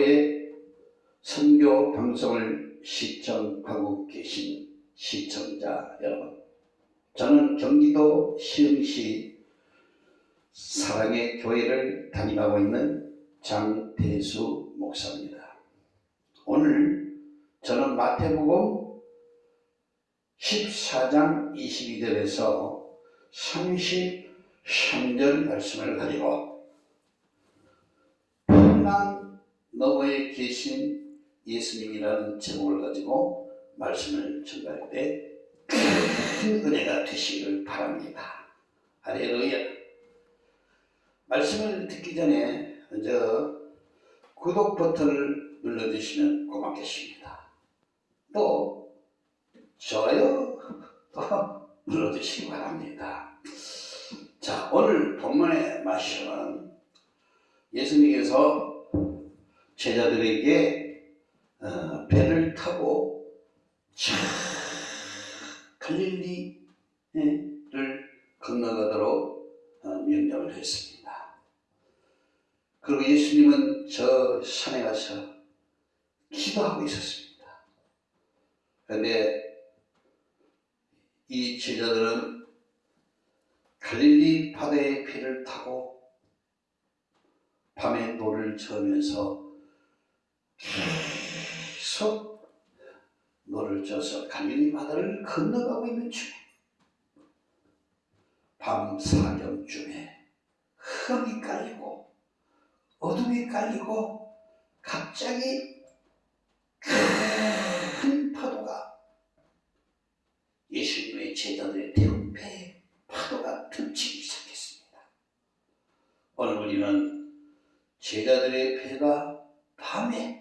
교회 선교 방송을 시청하고 계신 시청자 여러분, 저는 경기도 시흥시 사랑의 교회를 담임하고 있는 장대수 목사입니다. 오늘 저는 마태복음 14장 22절에서 33절 말씀을 가지고 풍랑 너머에 계신 예수님이라는 제목을 가지고 말씀을 전할 때 큰 은혜가 되시기를 바랍니다. 할렐루야. 말씀을 듣기 전에 먼저 구독 버튼을 눌러주시면 고맙겠습니다. 또 좋아요 또 눌러주시기 바랍니다. 자 오늘 본문의 말씀은 예수님께서 제자들에게 어, 배를 타고 차 갈릴리를 건너가도록 어, 명령을 했습니다. 그리고 예수님은 저 산에 가서 기도하고 있었습니다. 그런데 이 제자들은 갈릴리 바다의 배를 타고 밤에 노를 저으면서 계속 노를 져서 갈릴리 바다를 건너가고 있는 중에 밤 사경쯤에 흙이 깔리고 어둠이 깔리고 갑자기 큰 파도가 예수님의 제자들의 대운배에 파도가 덮치기 시작했습니다. 오늘 우리는 제자들의 배가 밤에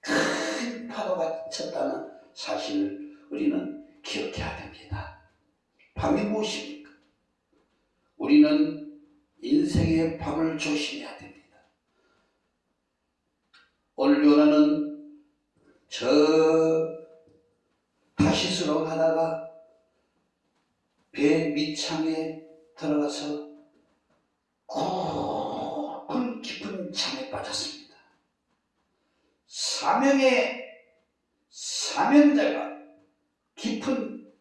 큰 파도가 쳤다는 사실을 우리는 기억해야 됩니다. 밤이 무엇입니까? 우리는 인생의 밤을 조심해야 됩니다. 오늘 요나는 저 다 시스로 가다가 배 밑창에 들어가서 굵은 깊은 잠에 빠졌습니다. 사명의 사명자가 깊은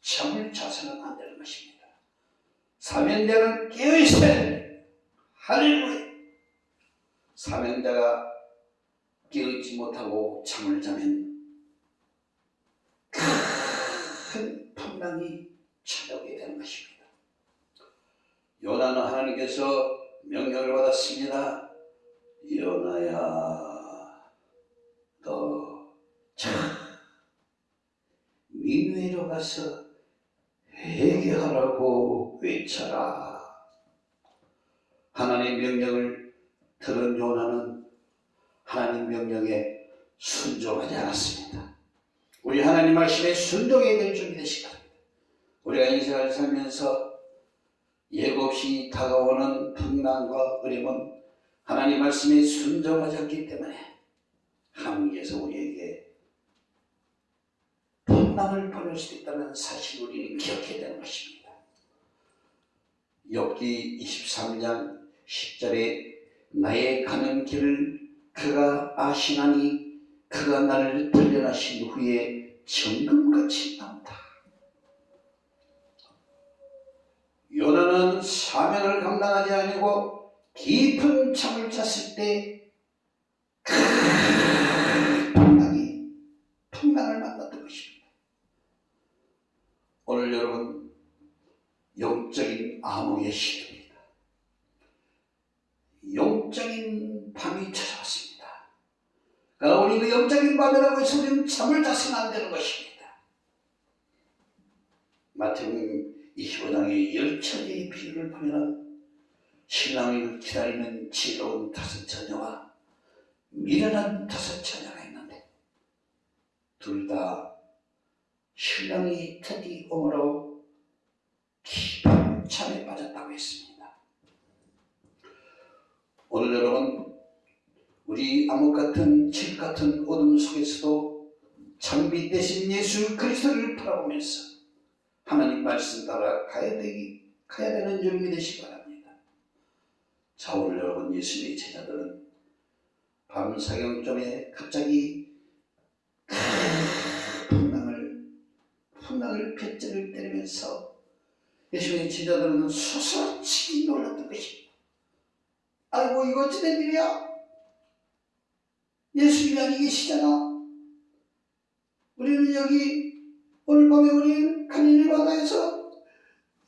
잠을 자서는 안 되는 것입니다. 사명자는 깨어있어야 됩니다. 할렐루야. 사명자가 깨어있지 못하고 잠을 자면 큰 풍랑이 찾아오게 되는 것입니다. 요나는 하나님께서 명령을 받았습니다. 요나야, 너 자, 니누에로 가서 회개하라고 외쳐라. 하나님 명령을 들은 요나는 하나님 명령에 순종하지 않았습니다. 우리 하나님 말씀에 순종해야 될 준비 되시기 바랍니다. 우리가 인생을 살면서 예고 없이 다가오는 풍랑과 어려움은 하나님 말씀에 순종하지 않기 때문에 하나님께서 우리에게 풍랑을 보낼 수 있다는 사실을 우리는 기억해야 되는 것입니다. 욥기 23장 10절에 나의 가는 길을 그가 아시나니 그가 나를 단련하신 후에 정금같이 나온다. 요나는 사명을 감당하지 아니고 깊은 잠을 잤을 때 풍랑이 풍랑을 만났던 것입니다. 오늘 여러분 영적인 암흑의 시대입니다. 영적인 밤이 찾아왔습니다. 우리 그 영적인 밤이라고 해서 우리는 잠을 자서는 안 되는 것입니다. 마태복음 25장의 열처리의 비유를 보면 신랑을 기다리는 지혜로운 다섯 처녀와 미련한 다섯 처녀가 있는데 둘 다 신랑이 드디 오므로 깊은 잠에 빠졌다고 했습니다. 오늘 여러분 우리 암흑 같은 칠 같은 어둠 속에서도 장비 대신 예수 그리스도를 바라보면서 하나님 말씀 따라 가야 되기 가야 되는 여러분이 되시기 바랍니다. 자 오늘 여러분 예수님의 제자들은 밤 사경점에 갑자기 풍랑을 풍랑을 뱃줄을 때리면서 예수님의 제자들은 소설치기 놀랐던 것입니다. 아이고 이거 어찌 된 일이야? 예수님이 계시잖아. 우리는 여기 오늘 밤에 우리 갈릴리 바다에서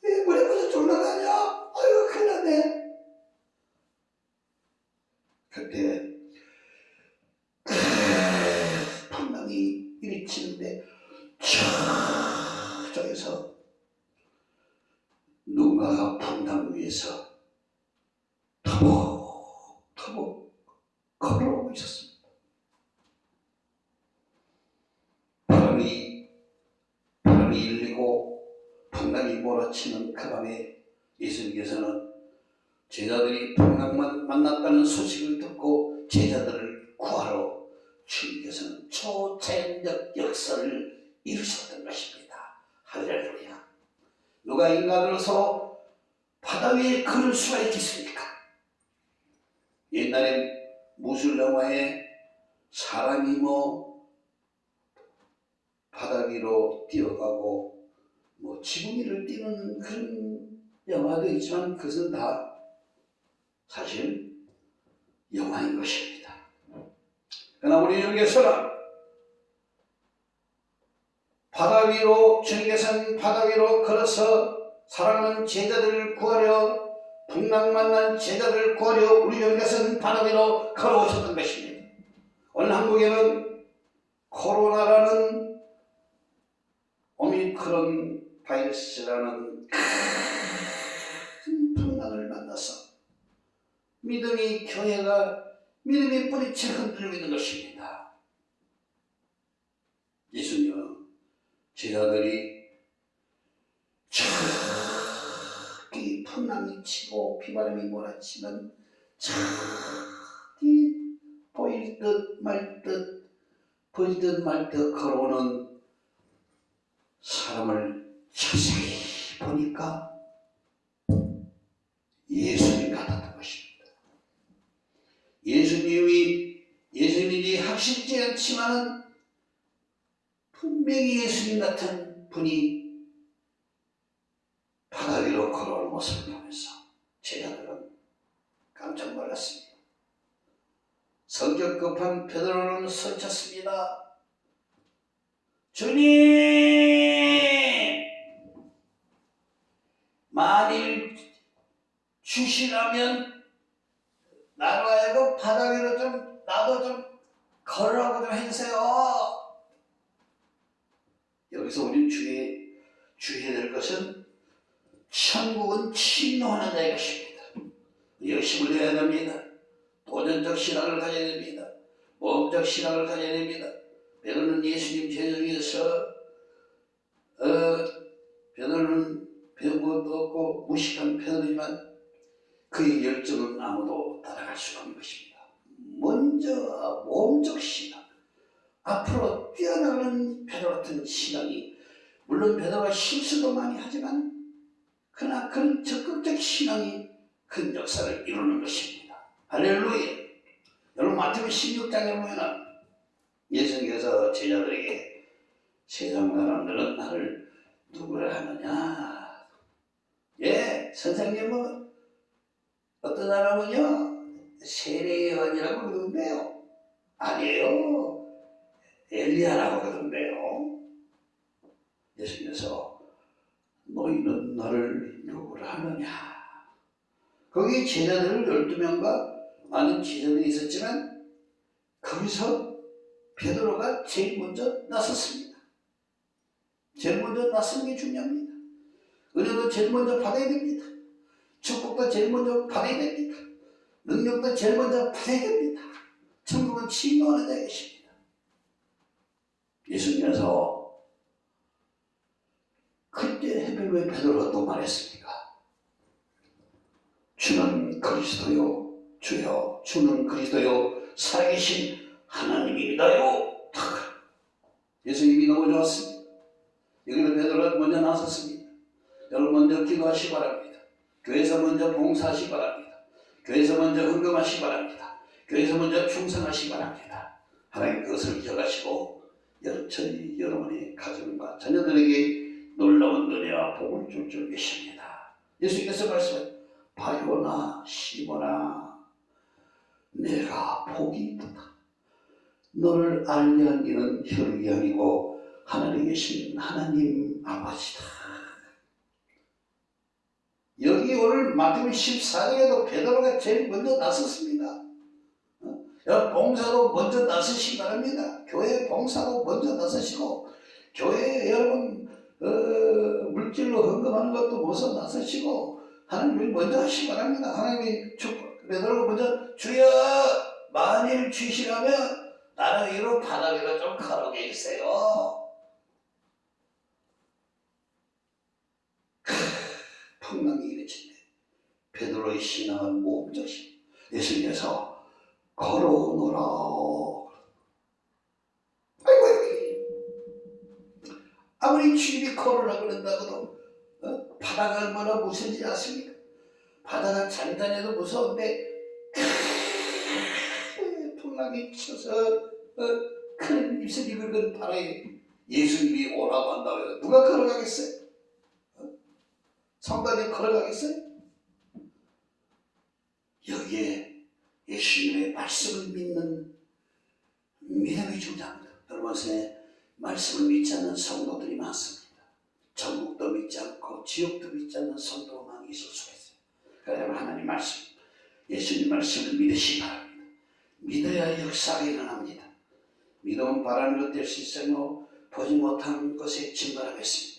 이 물에 빠져 졸라가냐? 아이고 큰일 났네. 그때 풍랑이 일으키는데 저에서 누가 풍랑 위에서 터벅 밤에 예수님께서는 제자들이 풍랑만 만났다는 소식을 듣고 제자들을 구하러 주님께서는 초자연적 역사를 이루셨던 것입니다. 할렐루야. 누가 인간으로서 바다 위에 걸을 수가 있겠습니까? 옛날에 무술 영화에 사람이 뭐 바다 위로 뛰어가고 뭐 지구 위를 뛰는 그런 영화도 있지만 그것은 다 사실 영화인 것입니다. 그러나 우리 주님께서는 바다 위로 주님께서는 바다 위로 걸어서 사랑하는 제자들을 구하려 풍랑 만난 제자들을 구하려 우리 주님께서는 바다 위로 걸어오셨던 것입니다. 오늘 한국에는 코로나라는 오미크론 바이러스라는 큰 풍랑을 만나서 믿음이 교회가 믿음의 뿌리채 흔들리고 있는 것입니다. 예수님은 제자들이 저기 풍랑이 치고 비바람이 몰아치면 저기 보일 듯 말 듯 보일 듯 말 듯 걸어오는 사람을 자세히 보니까 예수님 같았던 것입니다. 예수님이 예수님이 확실치 않지만은 분명히 예수님 같은 분이 바다 위로 걸어오는 모습을 보면서 제자들은 깜짝 놀랐습니다. 성격 급한 베드로는 소쳤습니다. 주님! 만일 주시라면 하여금 바다 위로 좀 나도 좀 걸으라고 좀 해주세요. 여기서 우리는 주의, 주의해야 될 것은 천국은 침노하는 자의 것입니다. 열심을 해야 됩니다. 도전적 신앙을 가져야 됩니다. 모험적 신앙을 가져야 됩니다. 베드로는 예수님 제자에서 어, 베드로는 배운 것도 없고 무식한 베드로지만 그의 열정은 아무도 따라갈 수가 없는 것입니다. 먼저 모험적 신앙, 앞으로 뛰어나가는 베드로 같은 신앙이 물론 베드로가 실수도 많이 하지만 그러나 그런 적극적 신앙이 큰 역사를 이루는 것입니다. 할렐루야. 여러분 마태복음 16장에 보면 예수님께서 제자들에게 세상 사람들은 나를 누구라 하느냐? 예, 선생님은 어떤 사람은요 세례 요한이라고 그러는데요. 아니에요. 엘리야라고 그러는데요. 예수님께서 너희는 나를 누구라 하느냐? 거기 제자들 12명과 많은 제자들이 있었지만 거기서 베드로가 제일 먼저 나섰습니다. 제일 먼저 나서는 게 중요합니다. 은혜도 제일 먼저 받아야 됩니다. 축복도 제일 먼저 받아야 됩니다. 능력도 제일 먼저 받아야 됩니다. 천국은 침노하는 자의 것입니다. 예수님께서 그때 해변 왜 베드로가 또 말했습니까? 주는 그리스도요 주여 주는 그리스도요 살아계신 하나님입니다요 예수님이 너무 좋았습니다. 여기는 베드로가 먼저 나섰습니다. 여러분 먼저 기도하시 기 바랍니다. 교회에서 먼저 봉사하시 기 바랍니다. 교회에서 먼저 헌금하시기 바랍니다. 교회에서 먼저 충성하시기 바랍니다. 하나님 그것을 기억하시고 여- 저희 여러분의 가정과 자녀들에게 놀라운 은혜와 복을 줄 줄 계십니다. 예수님께서 말씀해 바요나 시모나 내가 복이 있다. 너를 알게 한 이는 혈육이 아니고 하늘에 계신 하나님 아버지다. 여기 오늘 마태복음 14장에도 베드로가 제일 먼저 나섰습니다. 어? 봉사로 먼저 나서시기 바랍니다. 교회 봉사로 먼저 나서시고 교회 여러분 어, 물질로 헌금하는 것도 먼저 나서시고 하나님을 먼저 하시기 바랍니다. 하나님이 축 베드로가 먼저 주여 만일 주시라면 나는 바다 위로 좀 걸어게 해주세요. 풍랑이 일으치네. 베드로의 신앙은 몸조심. 예수님께서 걸어오너라. 아이고, 아이고. 아무리 주님이 걸으라 그런다고도 어? 바다가 얼마나 무서운지 아십니까? 바다가 잔잔해도 무서운데 큰 풍랑이 쳐서 어? 큰 입술 입을 바다에 예수님이 오라고 한다고 해서 누가 걸어가겠어요? 성단에 걸어가겠어요? 여기에 예수님의 말씀을 믿는 믿음이 중요합니다. 여러분 새 말씀을 믿지 않는 성도들이 많습니다. 전국도 믿지 않고 지옥도 믿지 않는 많이 있을 수가 있어요. 그러나 하나님 말씀, 예수님 말씀을 믿으시기 바랍니다. 믿어야 역사가 일어납니다. 믿음은 바라는 것 될 수 있으며 보지 못한 것에 증거하겠습니다.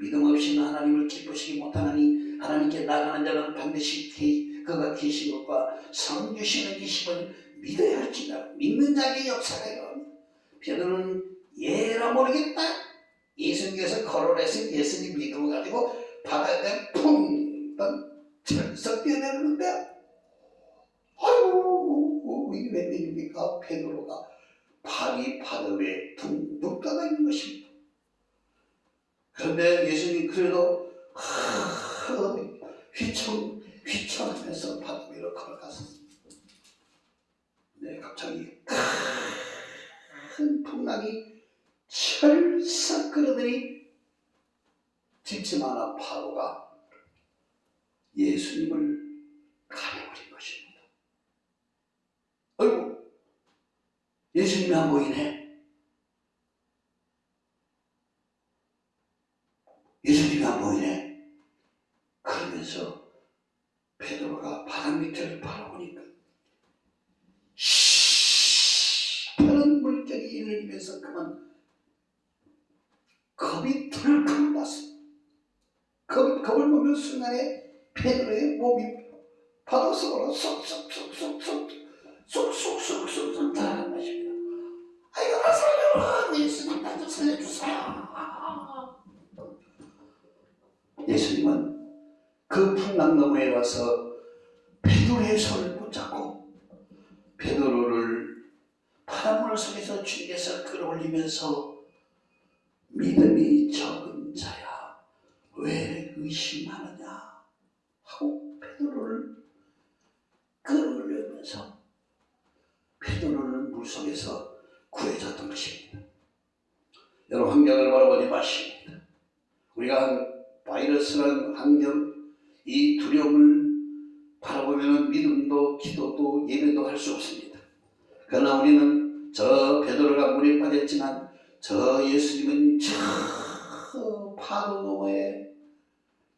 믿음 없이는 하나님을 기쁘시기 못하나니 하나님께 나가는 자는 반드시 기- 그가 계신 것과 상 주시는 이심을 믿어야 할지라 믿는 자에게 역사가 일어납니다. 베드로는 예라 모르겠다. 예수님께서 거론해서 예수님 믿음을 가지고 바다에 풍던 철썩 뛰어내리는데 아이고 이게 웬일입니까? 베드로가 발이 바다 위에 둥둥 떠다 있는 것입니다. 그런데 예수님 그래도 하, 휘청 휘청하면서 바다 위로 걸어가서 네 갑자기 큰 풍랑이 철썩 끌어들이 집집마다 파도가 예수님을 가려버린 것입니다. 아이고 예수님이 안 보이네. 예수님이 안 보이네. 그러면서 베드로가 바다 밑을 바라보니까 시 파란 물결이 일어나면서 그만 겁이 덜컥 났어. 겁, 겁을 보면 순간에 베드로의 몸이 바다 속으로 쏙쏙쏙쏙쏙 쏙쏙쏙쏙쏙 들어간 것입니다. 아이고 나 살려라 예수님 나좀 살려주세요. 예수님은 그 풍랑 너머에 와서 베드로의 손을 붙잡고 베드로를 바닷물 속에서 주님께서 끌어올리면서 믿음이 적은 자야 왜 의심하느냐 하고 베드로를 끌어올리면서 베드로를 물속에서 구해줬던 것입니다. 여러분 환경을 바라보지 마십니다. 우리가 한 바이러스라는 환경, 이 두려움을 바라보면 믿음도 기도도 예배도 할 수 없습니다. 그러나 우리는 저 베드로가 물에 빠졌지만 저 예수님은 저 파도 너머에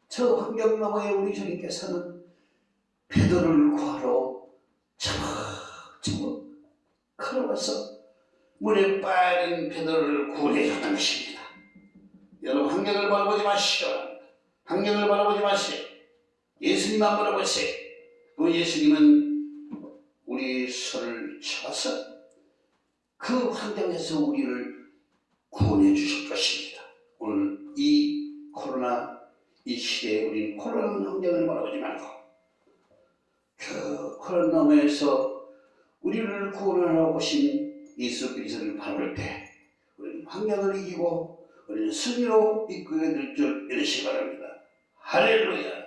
저 환경 너머에 우리 주님께서는 베드로를 구하러 저저 걸어와서 물에 빠진 베드로를 구원해 줬던 것입니다. 여러분 환경을 바라보지 바랍니다. 환경을 바라보지 마세요. 예수님만 바라보세요. 그 예수님은 우리 손을 쳐서 그 환경에서 우리를 구원해 주실 것입니다. 오늘 이 코로나 이 시대에 우리는 코로나 환경을 바라보지 말고 그 코로나에서 우리를 구원하러 오신 예수 그리스도를 바라볼 때 우리는 환경을 이기고 우리는 승리로 이끌게 될줄 믿으시기 바랍니다. 할렐루야.